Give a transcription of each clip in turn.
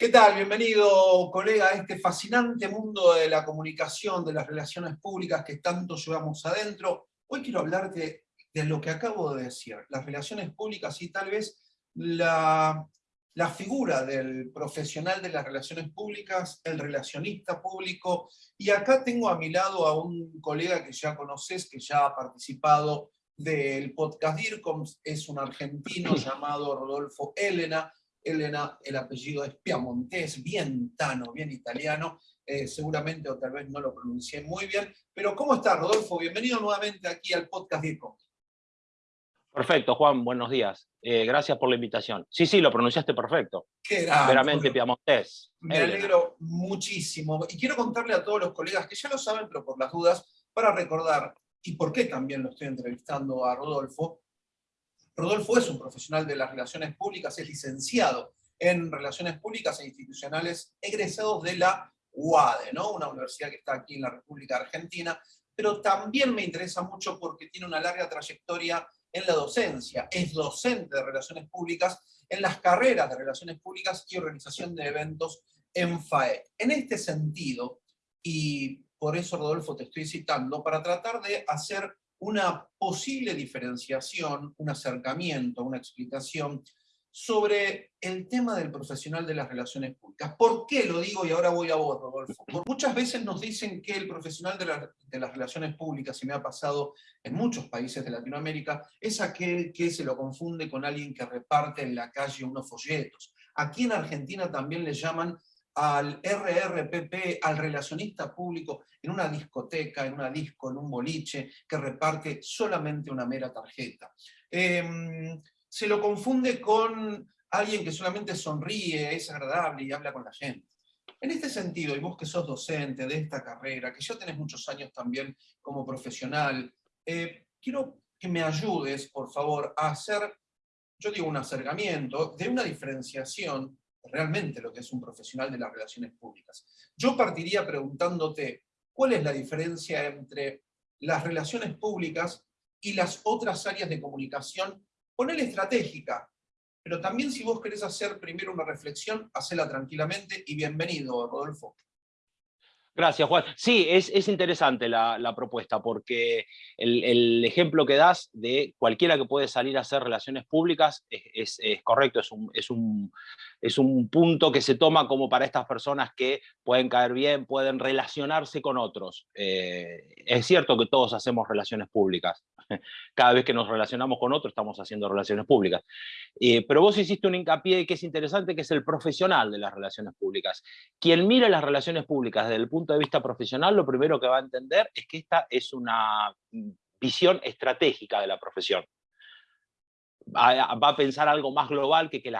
¿Qué tal? Bienvenido, colega, a este fascinante mundo de la comunicación, de las relaciones públicas que tanto llevamos adentro. Hoy quiero hablarte de lo que acabo de decir, las relaciones públicas y tal vez la, la figura del profesional de las relaciones públicas, el relacionista público, y acá tengo a mi lado a un colega que ya conoces, que ya ha participado del podcast DIRCOM, es un argentino llamado Rodolfo Elena, Elena, el apellido es Piamontés, bien tano, bien italiano, eh, seguramente o tal vez no lo pronuncié muy bien, pero ¿cómo está Rodolfo? Bienvenido nuevamente aquí al podcast DIRCOM. Perfecto, Juan, buenos días. Eh, gracias por la invitación. Sí, sí, lo pronunciaste perfecto. Qué Veramente piamontés. Me alegro muchísimo. Y quiero contarle a todos los colegas que ya lo saben, pero por las dudas, para recordar, y por qué también lo estoy entrevistando a Rodolfo, Rodolfo es un profesional de las relaciones públicas, es licenciado en Relaciones Públicas e Institucionales, egresado de la UADE, ¿no? una universidad que está aquí en la República Argentina, pero también me interesa mucho porque tiene una larga trayectoria en la docencia, es docente de Relaciones Públicas en las carreras de Relaciones Públicas y Organización de Eventos en FAE. En este sentido, y por eso Rodolfo te estoy citando, para tratar de hacer una posible diferenciación, un acercamiento, una explicación sobre el tema del profesional de las relaciones públicas. ¿Por qué lo digo? Y ahora voy a vos, Rodolfo. Muchas veces nos dicen que el profesional de, de, las relaciones públicas, y me ha pasado en muchos países de Latinoamérica, es aquel que se lo confunde con alguien que reparte en la calle unos folletos. Aquí en Argentina también le llaman al RRPP, al relacionista público, en una discoteca, en una disco, en un boliche, que reparte solamente una mera tarjeta. Em, se lo confunde con alguien que solamente sonríe, es agradable y habla con la gente. En este sentido, y vos que sos docente de esta carrera, que ya tenés muchos años también como profesional, eh, quiero que me ayudes, por favor, a hacer, yo digo un acercamiento, de una diferenciación realmente lo que es un profesional de las relaciones públicas. Yo partiría preguntándote, ¿cuál es la diferencia entre las relaciones públicas y las otras áreas de comunicación? Ponele estratégica, pero también si vos querés hacer primero una reflexión, hacela tranquilamente y bienvenido, Rodolfo. Gracias, Juan. Sí, es, interesante la, propuesta, porque el, ejemplo que das de cualquiera que puede salir a hacer relaciones públicas es, correcto, es es, un, es un punto que se toma como para estas personas que pueden caer bien, pueden relacionarse con otros. Eh, es cierto que todos hacemos relaciones públicas, cada vez que nos relacionamos con otros estamos haciendo relaciones públicas. Pero vos hiciste un hincapié que es interesante, que es el profesional de las relaciones públicas. Quien mire las relaciones públicas desde el punto de vista profesional, lo primero que va a entender es que esta es una visión estratégica de la profesión. Va a pensar algo más global que que,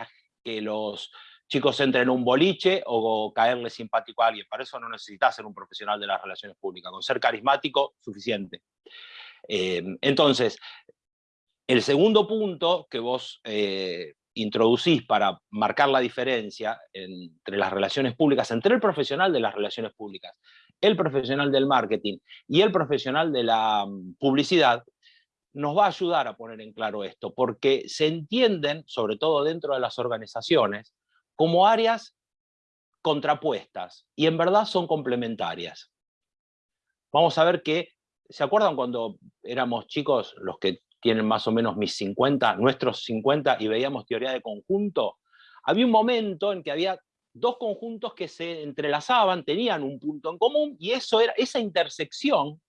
que los chicos entren en un boliche o caerle simpático a alguien. Para eso no necesitas ser un profesional de las relaciones públicas. Con ser carismático, suficiente. Em, entonces, el segundo punto que vos eh, introducís para marcar la diferencia entre las relaciones públicas, entre el profesional de las relaciones públicas, el profesional del marketing y el profesional de la mm, publicidad, nos va a ayudar a poner en claro esto, porque se entienden, sobre todo dentro de las organizaciones, como áreas contrapuestas, y en verdad son complementarias. Vamos a ver que ¿Se acuerdan cuando éramos chicos, los que tienen más o menos mis 50, nuestros 50, y veíamos teoría de conjunto? Había un momento en que había dos conjuntos que se entrelazaban, tenían un punto en común, y eso era, esa intersección,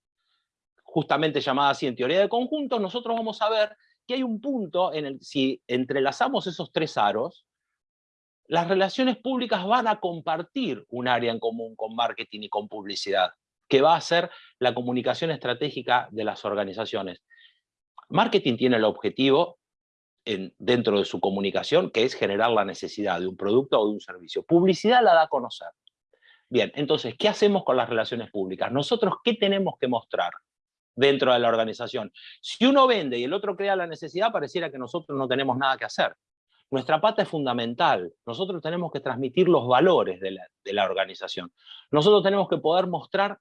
justamente llamada así en teoría de conjuntos, nosotros vamos a ver que hay un punto en el si entrelazamos esos tres aros, las relaciones públicas van a compartir un área en común con marketing y con publicidad que va a ser la comunicación estratégica de las organizaciones. Marketing tiene el objetivo en, dentro de su comunicación, que es generar la necesidad de un producto o de un servicio. Publicidad la da a conocer. Bien, entonces, ¿qué hacemos con las relaciones públicas? Nosotros, ¿qué tenemos que mostrar dentro de la organización? Si uno vende y el otro crea la necesidad, pareciera que nosotros no tenemos nada que hacer. Nuestra pata es fundamental. Nosotros tenemos que transmitir los valores de la, organización. Nosotros tenemos que poder mostrar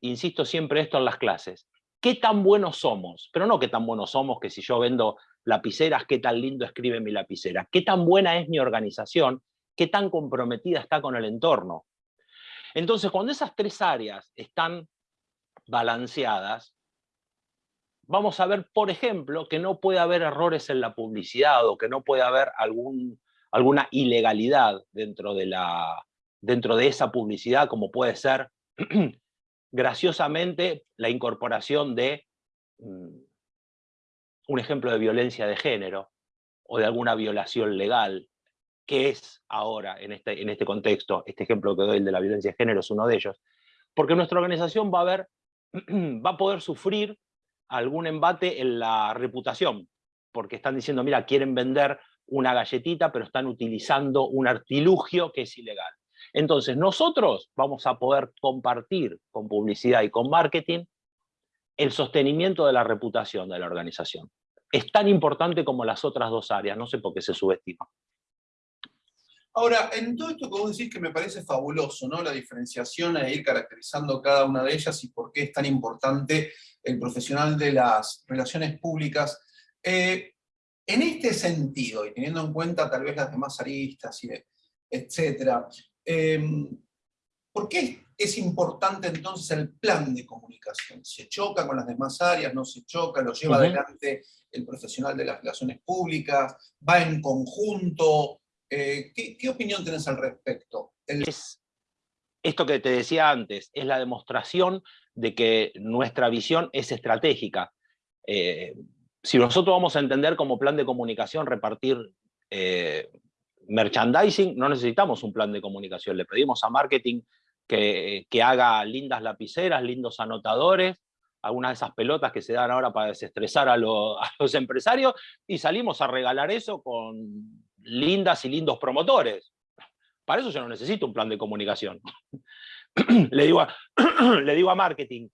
insisto siempre esto en las clases, qué tan buenos somos, pero no qué tan buenos somos que si yo vendo lapiceras, qué tan lindo escribe mi lapicera, qué tan buena es mi organización, qué tan comprometida está con el entorno. Entonces, cuando esas tres áreas están balanceadas, vamos a ver, por ejemplo, que no puede haber errores en la publicidad o que no puede haber algún, alguna ilegalidad dentro de, la, dentro de esa publicidad, como puede ser, graciosamente, la incorporación de mm, un ejemplo de violencia de género o de alguna violación legal, que es ahora, en este, en este contexto, este ejemplo que doy, el de la violencia de género, es uno de ellos, porque nuestra organización va a, ver, va a poder sufrir algún embate en la reputación, porque están diciendo, mira, quieren vender una galletita, pero están utilizando un artilugio que es ilegal. Entonces, nosotros vamos a poder compartir con publicidad y con marketing el sostenimiento de la reputación de la organización. Es tan importante como las otras dos áreas, no sé por qué se subestima. Ahora, en todo esto que vos decís que me parece fabuloso, ¿no? La diferenciación e ir caracterizando cada una de ellas y por qué es tan importante el profesional de las relaciones públicas. Eh, en este sentido, y teniendo en cuenta tal vez las demás aristas, y etcétera, em, ¿por qué es importante entonces el plan de comunicación? ¿Se choca con las demás áreas? ¿No se choca? ¿Lo lleva adelante el profesional de las relaciones públicas? ¿Va en conjunto? Eh, ¿qué, opinión tenés al respecto? Es esto que te decía antes, es la demostración de que nuestra visión es estratégica. Eh, si nosotros vamos a entender como plan de comunicación repartir eh, merchandising, no necesitamos un plan de comunicación, le pedimos a marketing que, que, haga lindas lapiceras, lindos anotadores, algunas de esas pelotas que se dan ahora para desestresar a los empresarios, y salimos a regalar eso con lindas y lindos promotores. Para eso yo no necesito un plan de comunicación. le, digo a, le digo a marketing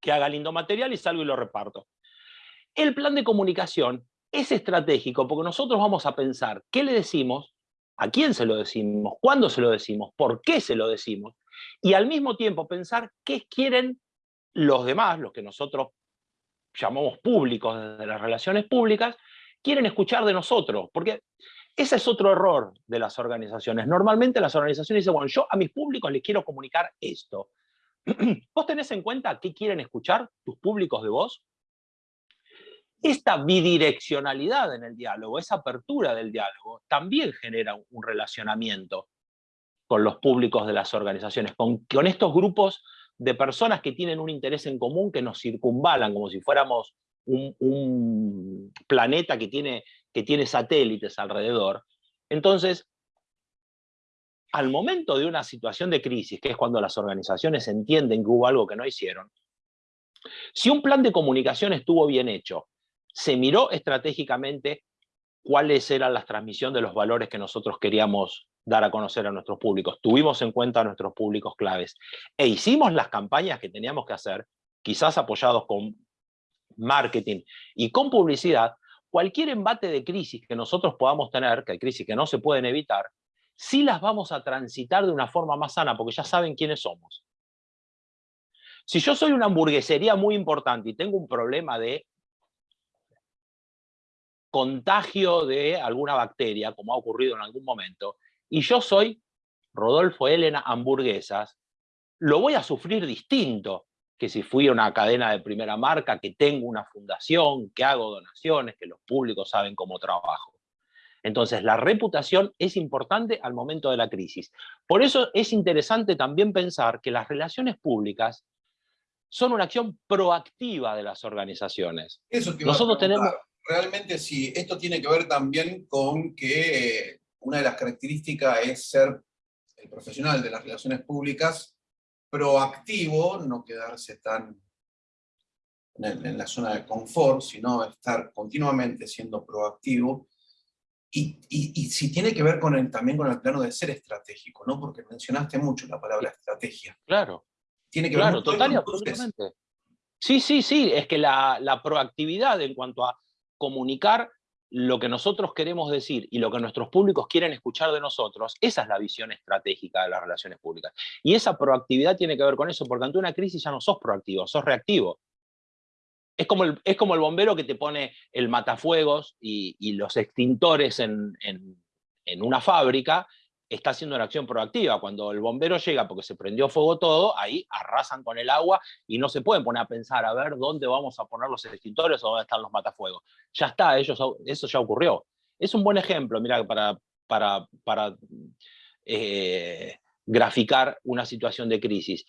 que haga lindo material y salgo y lo reparto. El plan de comunicación es estratégico porque nosotros vamos a pensar qué le decimos, a quién se lo decimos, cuándo se lo decimos, por qué se lo decimos, y al mismo tiempo pensar qué quieren los demás, los que nosotros llamamos públicos desde las relaciones públicas, quieren escuchar de nosotros, porque ese es otro error de las organizaciones. Normalmente las organizaciones dicen, bueno, yo a mis públicos les quiero comunicar esto. ¿Vos tenés en cuenta qué quieren escuchar tus públicos de vos? Esta bidireccionalidad en el diálogo, esa apertura del diálogo, también genera un relacionamiento con los públicos de las organizaciones, con, con estos grupos de personas que tienen un interés en común que nos circunvalan, como si fuéramos un, planeta que tiene, que tiene satélites alrededor. Entonces, al momento de una situación de crisis, que es cuando las organizaciones entienden que hubo algo que no hicieron, si un plan de comunicación estuvo bien hecho, se miró estratégicamente cuáles eran las transmisiones de los valores que nosotros queríamos dar a conocer a nuestros públicos, tuvimos en cuenta a nuestros públicos claves, e hicimos las campañas que teníamos que hacer, quizás apoyados con marketing y con publicidad, cualquier embate de crisis que nosotros podamos tener, que hay crisis que no se pueden evitar, sí las vamos a transitar de una forma más sana, porque ya saben quiénes somos. Si yo soy una hamburguesería muy importante y tengo un problema de contagio de alguna bacteria, como ha ocurrido en algún momento, y yo soy Rodolfo Elena Hamburguesas, lo voy a sufrir distinto que si fui a una cadena de primera marca, que tengo una fundación, que hago donaciones, que los públicos saben cómo trabajo. Entonces, la reputación es importante al momento de la crisis. Por eso es interesante también pensar que las relaciones públicas son una acción proactiva de las organizaciones. Eso que Nosotros tenemos... Realmente sí, esto tiene que ver también con que eh, una de las características es ser el profesional de las relaciones públicas proactivo, no quedarse tan en, la zona de confort, sino estar continuamente siendo proactivo, y, si tiene que ver con el, también con el plano de ser estratégico, ¿no? Porque mencionaste mucho la palabra estrategia. Claro. Tiene que ver total y absolutamente. Sí, sí, sí, es que la, la proactividad en cuanto a comunicar lo que nosotros queremos decir y lo que nuestros públicos quieren escuchar de nosotros, esa es la visión estratégica de las relaciones públicas. Y esa proactividad tiene que ver con eso, porque ante una crisis ya no sos proactivo, sos reactivo. Es como el, es como el bombero que te pone el matafuegos y, los extintores en, una fábrica, está haciendo una acción proactiva. Cuando el bombero llega porque se prendió fuego todo, ahí arrasan con el agua y no se pueden poner a pensar a ver dónde vamos a poner los extintores o dónde están los matafuegos. Ya está, ellos, eso ya ocurrió. Es un buen ejemplo, mira, para, eh, graficar una situación de crisis.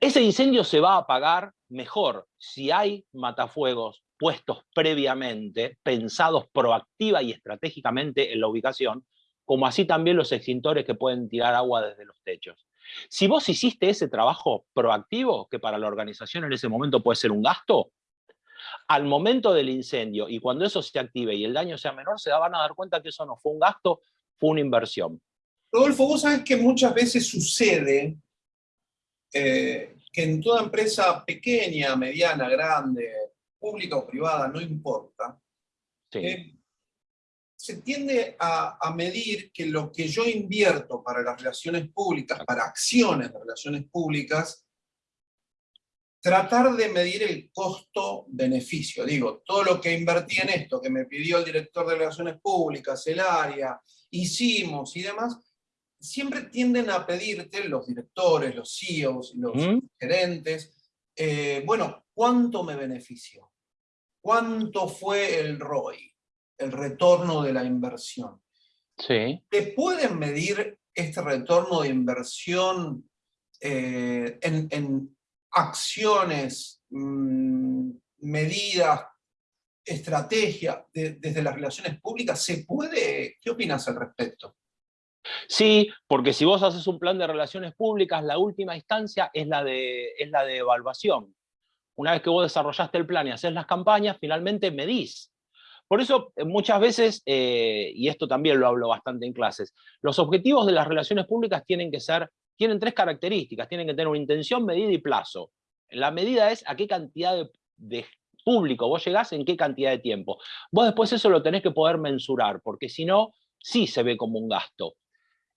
Ese incendio se va a apagar mejor si hay matafuegos puestos previamente, pensados proactiva y estratégicamente en la ubicación, como así también los extintores que pueden tirar agua desde los techos. Si vos hiciste ese trabajo proactivo, que para la organización en ese momento puede ser un gasto, al momento del incendio y cuando eso se active y el daño sea menor, se van a dar cuenta que eso no fue un gasto, fue una inversión. Rodolfo, vos sabés que muchas veces sucede eh, que en toda empresa pequeña, mediana, grande, pública o privada, no importa, eh, se tiende a, medir que lo que yo invierto para las relaciones públicas, para acciones de relaciones públicas, tratar de medir el costo-beneficio. Digo, todo lo que invertí en esto, que me pidió el director de relaciones públicas, el área, hicimos y demás, siempre tienden a pedirte los directores, los CEOs, los gerentes, eh, bueno, ¿cuánto me benefició? ¿Cuánto fue el ROI, el retorno de la inversión? Sí. ¿Te pueden medir este retorno de inversión eh, en, acciones, mm, medidas, estrategia desde las relaciones públicas? ¿Se puede? ¿Qué opinas al respecto? Sí, porque si vos haces un plan de relaciones públicas, la última instancia es la de, es la de evaluación. Una vez que vos desarrollaste el plan y haces las campañas, finalmente medís. Por eso eh, muchas veces, eh, y esto también lo hablo bastante en clases, los objetivos de las relaciones públicas tienen que ser, tienen tres características, tienen que tener una intención, medida y plazo. La medida es a qué cantidad de, público vos llegás, en qué cantidad de tiempo. Vos después eso lo tenés que poder mensurar, porque si no, sí se ve como un gasto.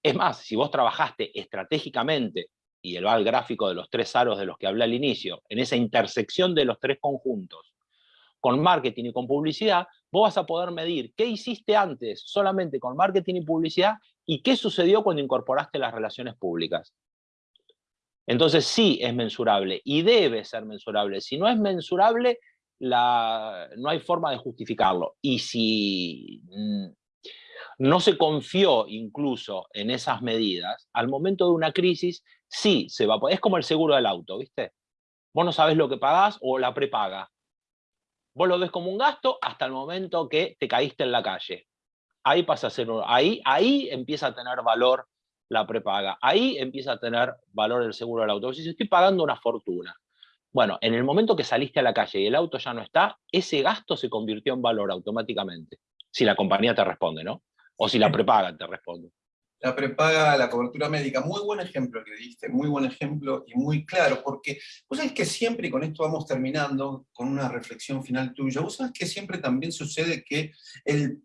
Es más, si vos trabajaste estratégicamente, y el va al gráfico de los tres aros de los que hablé al inicio, en esa intersección de los tres conjuntos, con marketing y con publicidad, vos vas a poder medir qué hiciste antes solamente con marketing y publicidad y qué sucedió cuando incorporaste las relaciones públicas. Entonces sí es mensurable y debe ser mensurable. Si no es mensurable, no hay forma de justificarlo. Y si mm, no se confió incluso en esas medidas, al momento de una crisis sí se va a poder. Es como el seguro del auto, ¿viste? Vos no sabés lo que pagás o la prepaga. Vos lo ves como un gasto hasta el momento que te caíste en la calle. Ahí pasa a ser, ahí, ahí empieza a tener valor la prepaga. Ahí empieza a tener valor el seguro del auto. Si estoy pagando una fortuna. Bueno, en el momento que saliste a la calle y el auto ya no está, ese gasto se convirtió en valor automáticamente. Si la compañía te responde, ¿no? O si la prepaga, te respondo. La prepaga, la cobertura médica, muy buen ejemplo que diste, muy buen ejemplo y muy claro, porque vos sabés que siempre, y con esto vamos terminando, con una reflexión final tuya, vos sabés que siempre también sucede que el,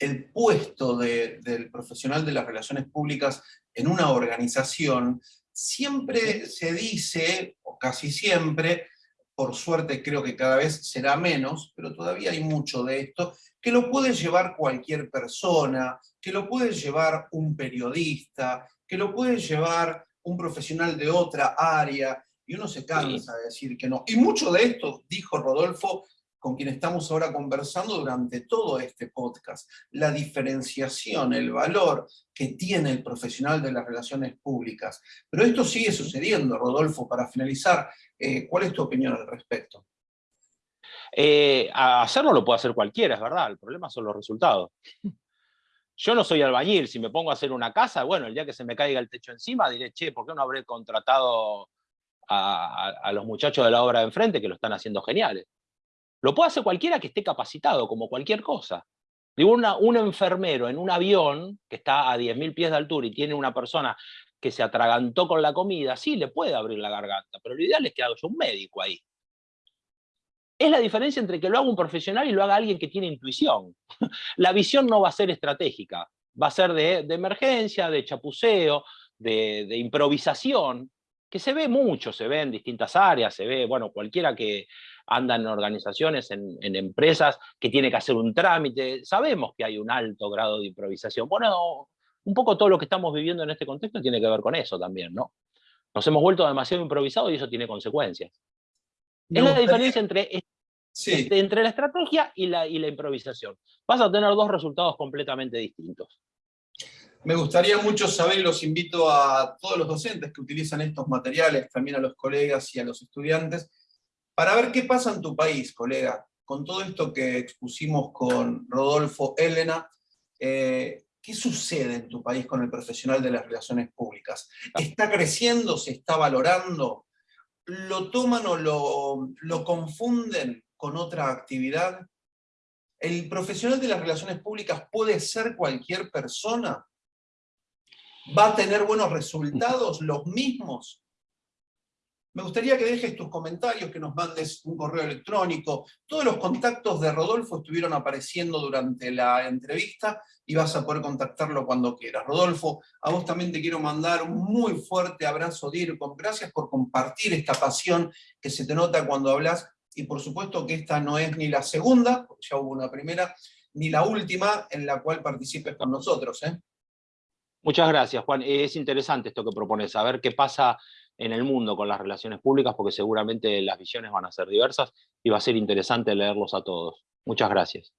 el puesto del profesional de las relaciones públicas en una organización siempre se dice, o casi siempre, por suerte creo que cada vez será menos, pero todavía hay mucho de esto, que lo puede llevar cualquier persona, que lo puede llevar un periodista, que lo puede llevar un profesional de otra área, y uno se cansa de decir que no. Y mucho de esto, dijo Rodolfo, con quien estamos ahora conversando durante todo este podcast, la diferenciación, el valor que tiene el profesional de las relaciones públicas. Pero esto sigue sucediendo, Rodolfo, para finalizar, eh, ¿cuál es tu opinión al respecto? Eh, hacerlo lo puede hacer cualquiera, es verdad, el problema son los resultados. Yo no soy albañil, si me pongo a hacer una casa, bueno, el día que se me caiga el techo encima, diré, che, ¿por qué no habré contratado a, a los muchachos de la obra de enfrente que lo están haciendo geniales? Lo puede hacer cualquiera que esté capacitado, como cualquier cosa. Digo, un enfermero en un avión que está a 10.000 pies de altura y tiene una persona que se atragantó con la comida, sí, le puede abrir la garganta, pero lo ideal es que haga un médico ahí. Es la diferencia entre que lo haga un profesional y lo haga alguien que tiene intuición. La visión no va a ser estratégica, va a ser de, emergencia, de chapuceo, de, de, improvisación, que se ve mucho, se ve en distintas áreas, se ve, bueno, cualquiera que, andan en organizaciones, en, empresas, que tiene que hacer un trámite. Sabemos que hay un alto grado de improvisación. Bueno, un poco todo lo que estamos viviendo en este contexto tiene que ver con eso también, ¿no? Nos hemos vuelto demasiado improvisados y eso tiene consecuencias. es la diferencia entre, este, entre la estrategia y la, y la improvisación. Vas a tener dos resultados completamente distintos. Me gustaría mucho saber, y los invito a todos los docentes que utilizan estos materiales, también a los colegas y a los estudiantes, para ver qué pasa en tu país, colega, con todo esto que expusimos con Rodolfo Elena, eh, ¿qué sucede en tu país con el profesional de las relaciones públicas? ¿Está creciendo? ¿Se está valorando? ¿Lo toman o lo, lo confunden con otra actividad? ¿El profesional de las relaciones públicas puede ser cualquier persona? ¿Va a tener buenos resultados, los mismos? Me gustaría que dejes tus comentarios, que nos mandes un correo electrónico. Todos los contactos de Rodolfo estuvieron apareciendo durante la entrevista y vas a poder contactarlo cuando quieras. Rodolfo, a vos también te quiero mandar un muy fuerte abrazo, DIRCOM. Gracias por compartir esta pasión que se te nota cuando hablas y por supuesto que esta no es ni la segunda, ya hubo una primera, ni la última en la cual participes con nosotros. ¿eh? Muchas gracias, Juan. Es interesante esto que propones, a ver qué pasa en el mundo con las relaciones públicas, porque seguramente las visiones van a ser diversas y va a ser interesante leerlos a todos. Muchas gracias.